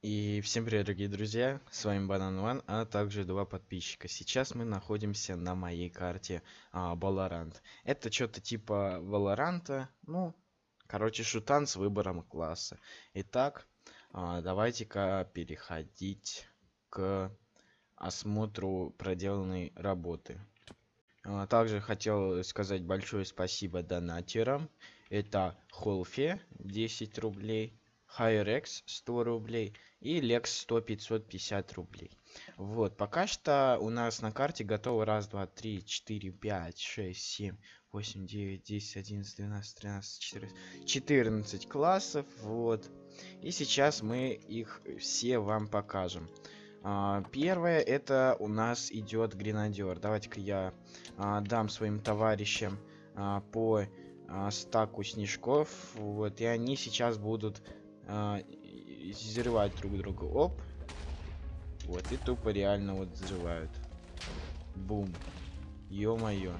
И всем привет, дорогие друзья, с вами Банан Ван, а также два подписчика. Сейчас мы находимся на моей карте а, Valorant. Это что-то типа Валоранта, ну, короче, шутан с выбором класса. Итак, а, давайте-ка переходить к осмотру проделанной работы. А, также хотел сказать большое спасибо донатерам. Это Холфе 10 рублей, Хайрекс 100 рублей и Лекс 100 550 рублей. Вот, пока что у нас на карте готово раз, два, три, четыре, пять, шесть, семь, восемь, девять, десять, одиннадцать, двенадцать, тринадцать, четырнадцать, четырнадцать классов, вот. И сейчас мы их все вам покажем. А, первое это у нас идет гренадер. Давайте-ка я а, дам своим товарищам а, по а, стаку снежков. Вот, и они сейчас будут а, взрывать друг друга. Оп. Вот, и тупо реально вот взрывают. Бум. Ё-моё.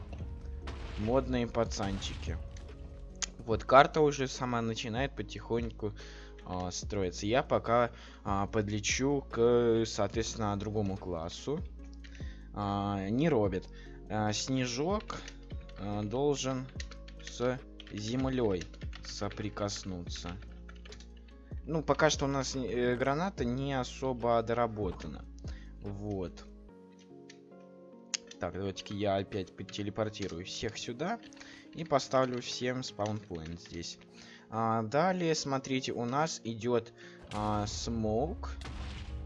Модные пацанчики. Вот, карта уже сама начинает потихоньку а, строиться. Я пока а, подлечу к, соответственно, другому классу. А, не робит. А, снежок а, должен с землей соприкоснуться ну, пока что у нас э, граната не особо доработана. Вот. Так, давайте я опять телепортирую всех сюда и поставлю всем спаунпоинт здесь. А, далее, смотрите, у нас идет а, смоук.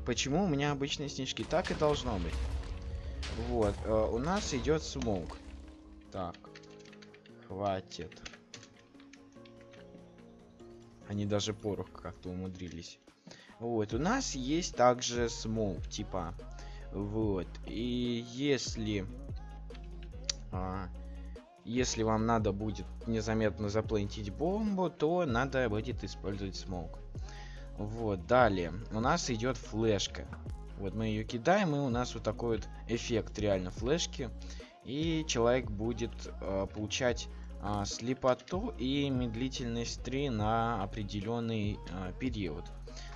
Почему у меня обычные снежки? Так и должно быть. Вот, а, у нас идет smoke. Так, хватит. Они даже порох как-то умудрились. Вот, у нас есть также smoke, типа. Вот, и если... А, если вам надо будет незаметно заплентить бомбу, то надо будет использовать smoke. Вот, далее. У нас идет флешка. Вот мы ее кидаем, и у нас вот такой вот эффект реально флешки. И человек будет э, получать а, слепоту и медлительность 3 на определенный а, период.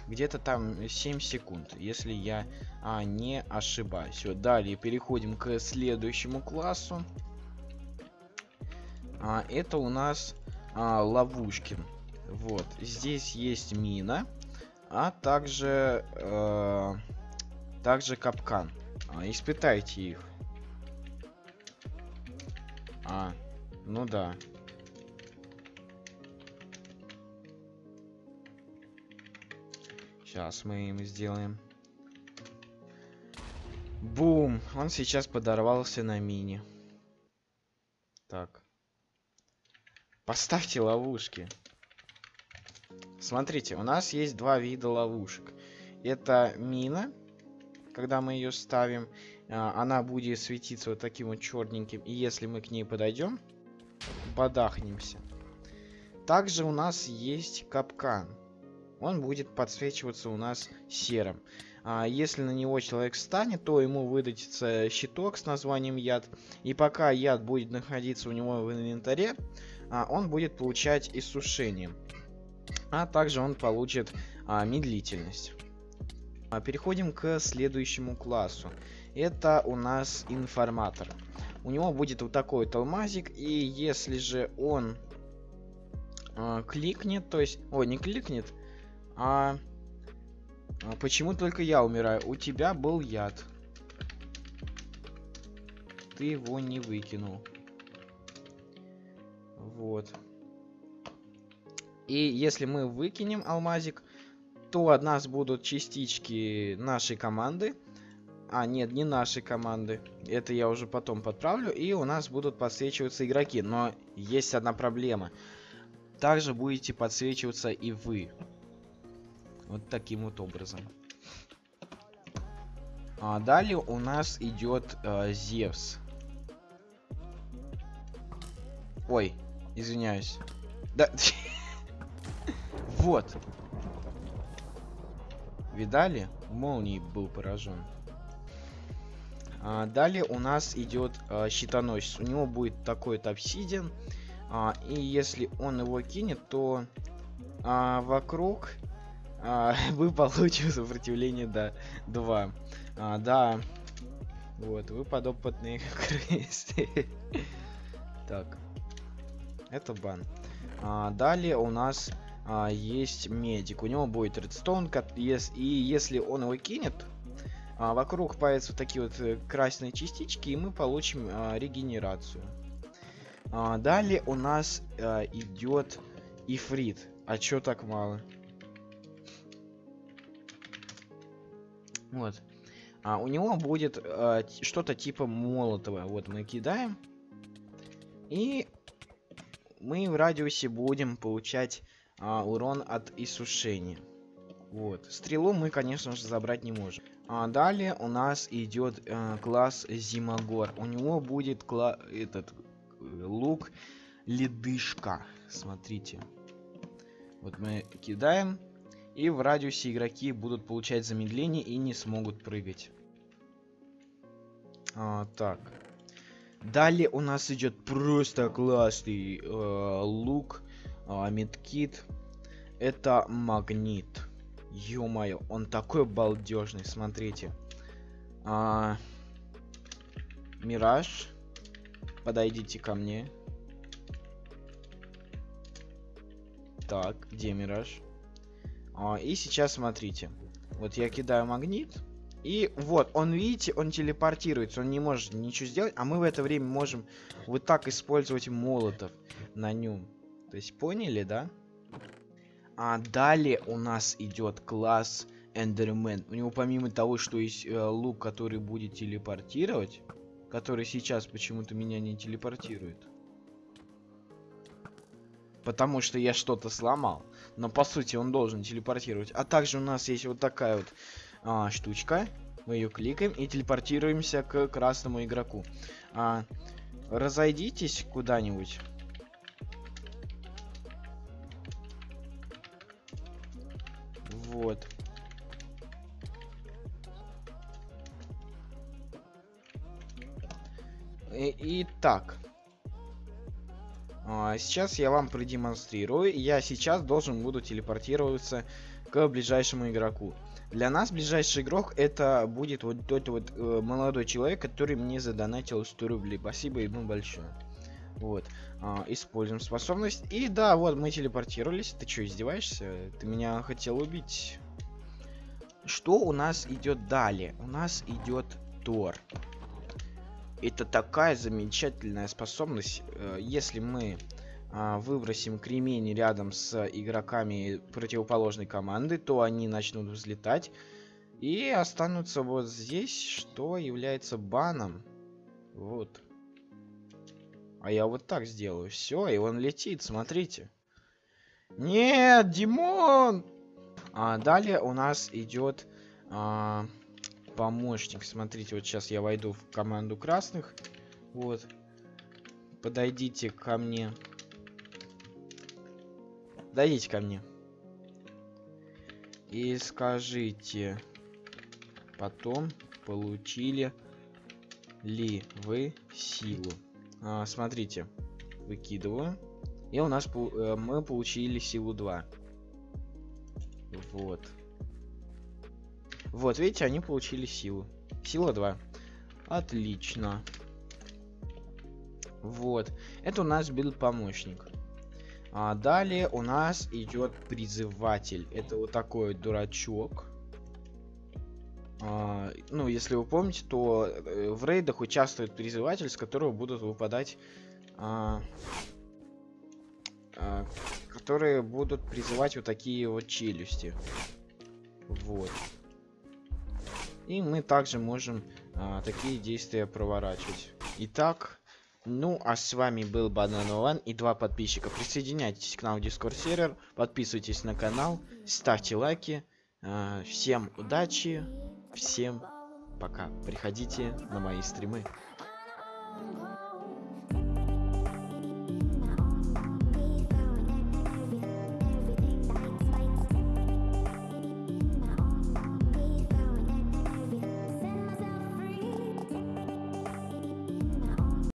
Где-то там 7 секунд, если я а, не ошибаюсь. Все, далее переходим к следующему классу. А, это у нас а, ловушки. Вот, здесь есть мина, а также, э, также капкан. А, испытайте их. А, ну да. Сейчас мы им сделаем. Бум! Он сейчас подорвался на мини. Так. Поставьте ловушки. Смотрите, у нас есть два вида ловушек. Это мина, когда мы ее ставим, а, она будет светиться вот таким вот черненьким. И если мы к ней подойдем, подахнемся. Также у нас есть капкан. Он будет подсвечиваться у нас серым. А если на него человек встанет, то ему выдастся щиток с названием яд. И пока яд будет находиться у него в инвентаре, а, он будет получать иссушение. А также он получит а, медлительность. А, переходим к следующему классу. Это у нас информатор у него будет вот такой вот алмазик, и если же он э, кликнет, то есть, ой, не кликнет, а, а почему только я умираю? У тебя был яд. Ты его не выкинул. Вот. И если мы выкинем алмазик, то от нас будут частички нашей команды, а, нет, не нашей команды. Это я уже потом подправлю. И у нас будут подсвечиваться игроки. Но есть одна проблема. Также будете подсвечиваться и вы. Вот таким вот образом. А далее у нас идет э, Зевс. Ой, извиняюсь. Да. вот. Видали? Молнией был поражен. А, далее у нас идет а, щитоносец. У него будет такой-то обсидиан. А, и если он его кинет, то вокруг вы получите сопротивление до 2. А, да. Вот, вы подопытные крысы. Так. Это бан. Далее у нас есть медик. У него будет редстоун, и если он его кинет, а, вокруг появятся вот такие вот э, красные частички, и мы получим а, регенерацию. А, далее у нас а, идет ифрит. А чё так мало? Вот. А, у него будет а, что-то типа молотого. Вот мы кидаем. И мы в радиусе будем получать а, урон от иссушения. Вот. Стрелу мы, конечно же, забрать не можем. А далее у нас идет э, класс Зимогор. У него будет кла этот э, лук ледышка. Смотрите. Вот мы кидаем. И в радиусе игроки будут получать замедление и не смогут прыгать. А, так. Далее у нас идет просто классный э, лук, э, медкит. Это магнит. Ё-моё, он такой балдежный, смотрите. А, Мираж, подойдите ко мне. Так, где Мираж? А, и сейчас смотрите. Вот я кидаю магнит. И вот, он, видите, он телепортируется, он не может ничего сделать, а мы в это время можем вот так использовать молотов на нем. То есть, поняли, да? А далее у нас идет класс Эндермен. У него помимо того, что есть э, лук, который будет телепортировать, который сейчас почему-то меня не телепортирует. Потому что я что-то сломал. Но по сути он должен телепортировать. А также у нас есть вот такая вот а, штучка. Мы ее кликаем и телепортируемся к красному игроку. А, разойдитесь куда-нибудь. Вот. И, и так. А, сейчас я вам продемонстрирую. Я сейчас должен буду телепортироваться к ближайшему игроку. Для нас ближайший игрок это будет вот тот вот э, молодой человек, который мне задонатил 100 рублей. Спасибо ему большое. Вот. А, используем способность. И да, вот мы телепортировались. Ты что, издеваешься? Ты меня хотел убить. Что у нас идет далее? У нас идет Тор. Это такая замечательная способность. Э, если мы а, выбросим кремень рядом с игроками противоположной команды, то они начнут взлетать и останутся вот здесь, что является баном. Вот. А я вот так сделаю. Все, и он летит, смотрите. Нет, Димон! А далее у нас идет а, помощник. Смотрите, вот сейчас я войду в команду красных. Вот. Подойдите ко мне. Дойдите ко мне. И скажите, потом получили ли вы силу? А, смотрите, выкидываю. И у нас э, мы получили силу 2. Вот. Вот, видите, они получили силу. Сила 2. Отлично. Вот. Это у нас был помощник. А далее у нас идет призыватель. Это вот такой дурачок. А, ну, если вы помните, то э, в рейдах участвует призыватель, с которого будут выпадать... А, а, которые будут призывать вот такие вот челюсти. Вот. И мы также можем а, такие действия проворачивать. Итак, ну, а с вами был Банан и два подписчика. Присоединяйтесь к нам в Discord сервер, подписывайтесь на канал, ставьте лайки. Э, всем удачи, всем пока. Приходите на мои стримы.